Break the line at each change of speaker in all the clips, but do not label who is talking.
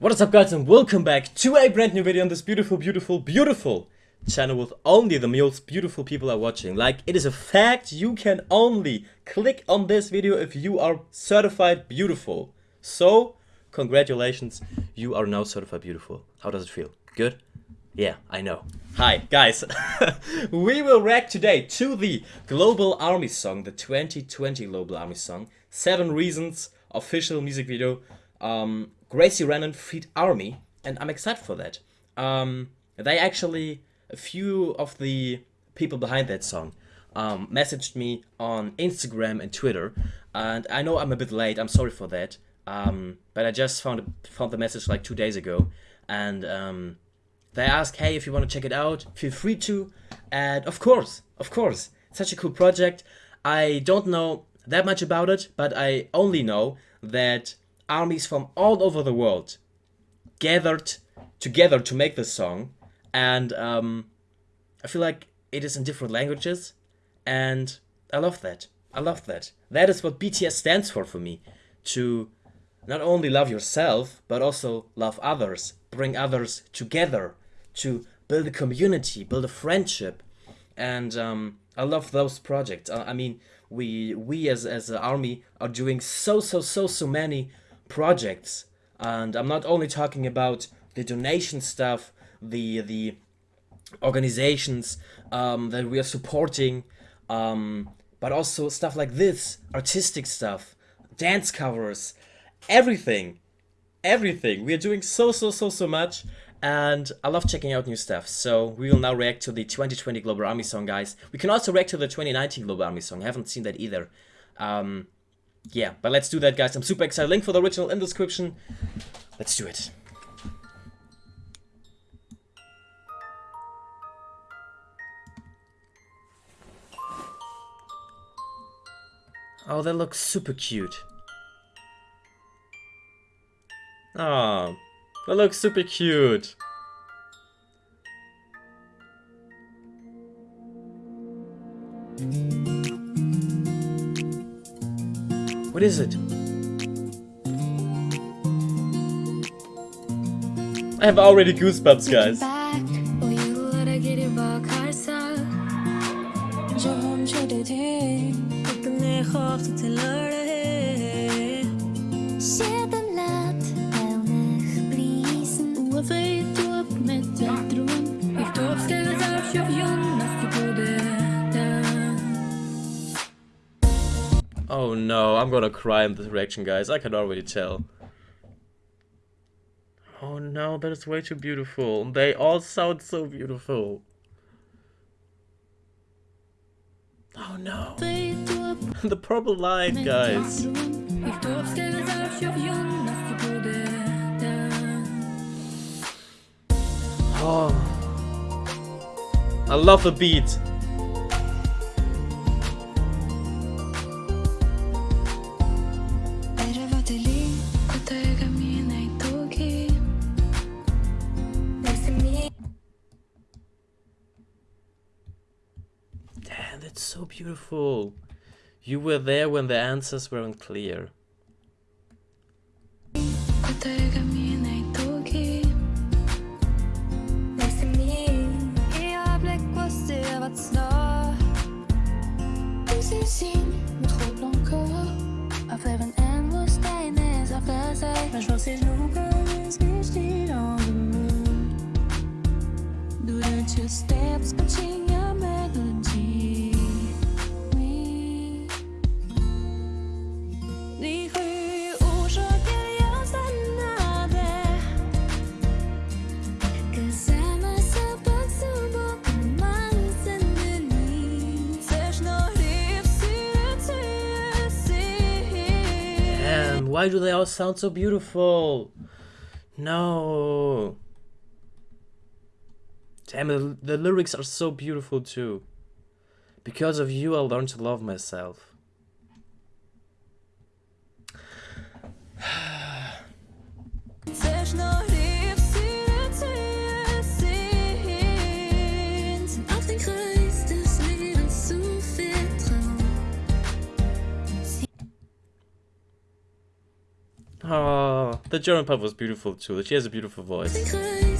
What is up guys and welcome back to a brand new video on this beautiful, beautiful, beautiful channel with only the most beautiful people are watching. Like, it is a fact, you can only click on this video if you are certified beautiful. So, congratulations, you are now certified beautiful. How does it feel? Good? Yeah, I know. Hi, guys. we will react today to the Global Army song, the 2020 Global Army song. Seven Reasons, official music video. Um, Gracie Renan feat Army, and I'm excited for that. Um, they actually, a few of the people behind that song um, messaged me on Instagram and Twitter, and I know I'm a bit late, I'm sorry for that, um, but I just found, found the message like two days ago, and um, they asked, hey, if you want to check it out, feel free to, and of course, of course, such a cool project. I don't know that much about it, but I only know that armies from all over the world gathered together to make this song and um, I feel like it is in different languages and I love that. I love that. That is what BTS stands for for me. To not only love yourself, but also love others, bring others together, to build a community, build a friendship. And um, I love those projects. I mean, we we as, as an army are doing so, so, so, so many projects and I'm not only talking about the donation stuff, the the organizations um, that we are supporting, um, but also stuff like this, artistic stuff, dance covers, everything, everything. We are doing so so so so much, and I love checking out new stuff. So we will now react to the 2020 Global Army song, guys. We can also react to the 2019 Global Army song. I haven't seen that either. Um, yeah, but let's do that, guys. I'm super excited. Link for the original in the description. Let's do it. Oh, that looks super cute. Oh, that looks super cute. What is it? I have already goosebumps, guys. Oh no, I'm gonna cry in this reaction, guys. I can already tell. Oh no, that is way too beautiful. They all sound so beautiful. Oh no. the purple light, guys. Oh. I love the beat. It's so beautiful. You were there when the answers were unclear. Durante os tempos que Why do they all sound so beautiful? No. Damn, the, the lyrics are so beautiful too. Because of you, I learned to love myself.
The German part was beautiful too. She has a beautiful voice.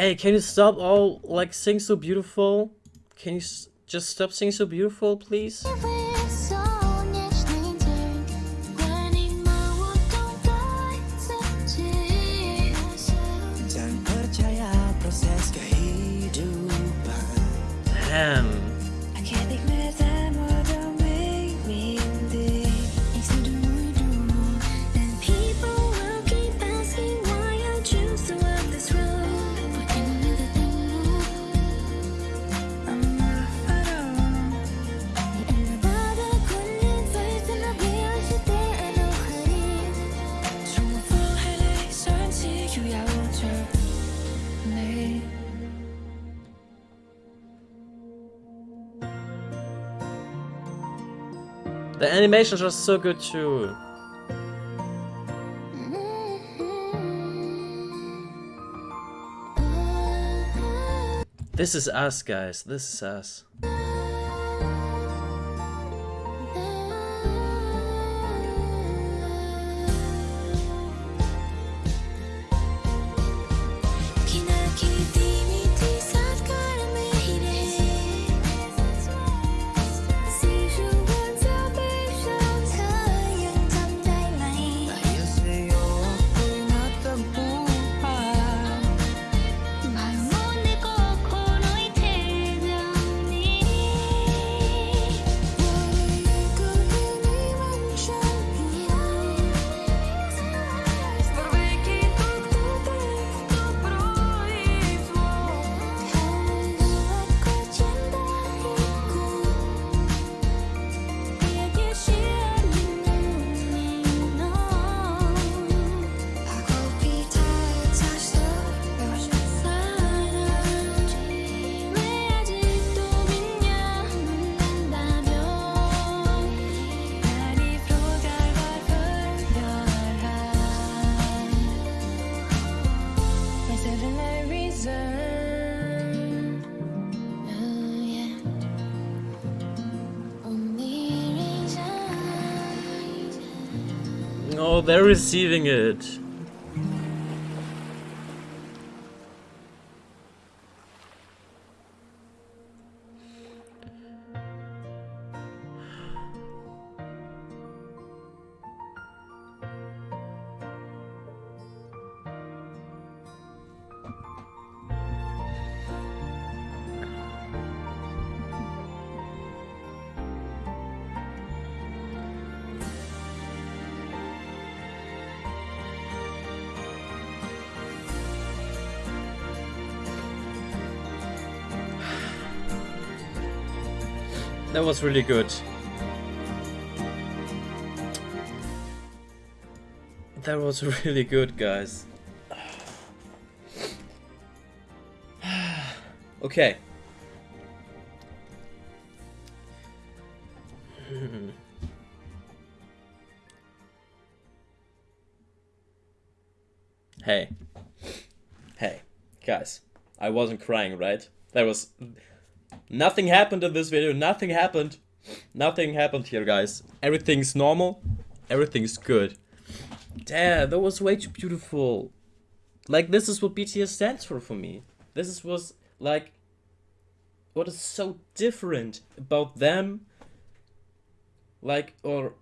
Hey, can you stop all like sing so beautiful? Can you just stop singing so beautiful, please? The animations are so good too. This is us, guys. This is us.
Oh,
they're receiving it. That was really good. That was really good, guys. okay. Hmm. hey. Hey. Guys. I wasn't crying, right? That was Nothing happened in this video. Nothing happened. Nothing happened here, guys. Everything's normal. Everything's good. Damn, that was way too beautiful. Like, this is what BTS stands for for me. This is was like what is so different about them. Like, or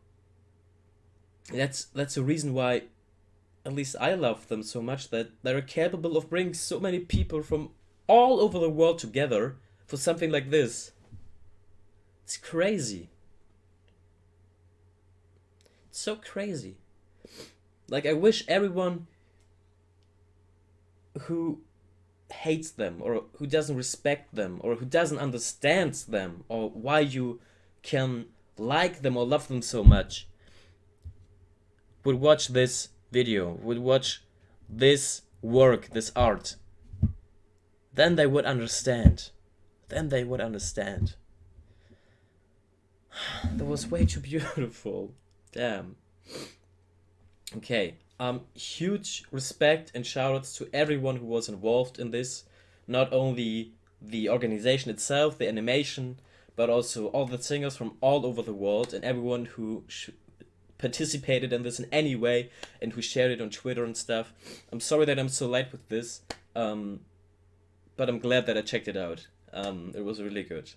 that's that's the reason why
at least I love them so much that they're capable of bringing so many people from all over the world together for something like this. It's crazy. It's so crazy. Like, I wish everyone who hates them or who doesn't respect them or who doesn't understand them or why you can like them or love them so much would watch this video, would watch this work, this art. Then they would understand. Then they would understand. That was way too beautiful. Damn. Okay. Um, huge respect and shoutouts to everyone who was involved in this. Not only the organization itself, the animation, but also all the singers from all over the world and everyone who participated in this in any way and who shared it on Twitter and stuff. I'm sorry that I'm so late with this, um, but I'm glad that I checked it out. Um, it was really good.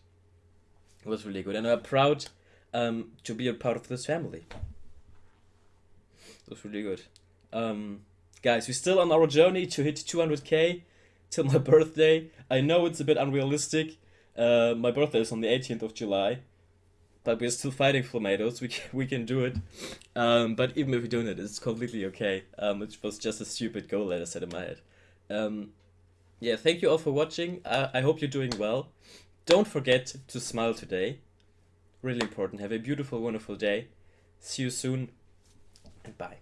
It was really good, and I'm proud um, to be a part of this family. It was really good. Um, guys, we're still on our journey to hit 200k till my birthday. I know it's a bit unrealistic. Uh, my birthday is on the 18th of July, but we're still fighting Flammados. We can, we can do it. Um, but even if we don't it, it's completely okay. Um, it was just a stupid goal that I set in my head. Um, yeah, thank you all for watching. I, I hope you're doing well. Don't forget to smile today. Really important. Have a beautiful, wonderful day. See you soon, and bye.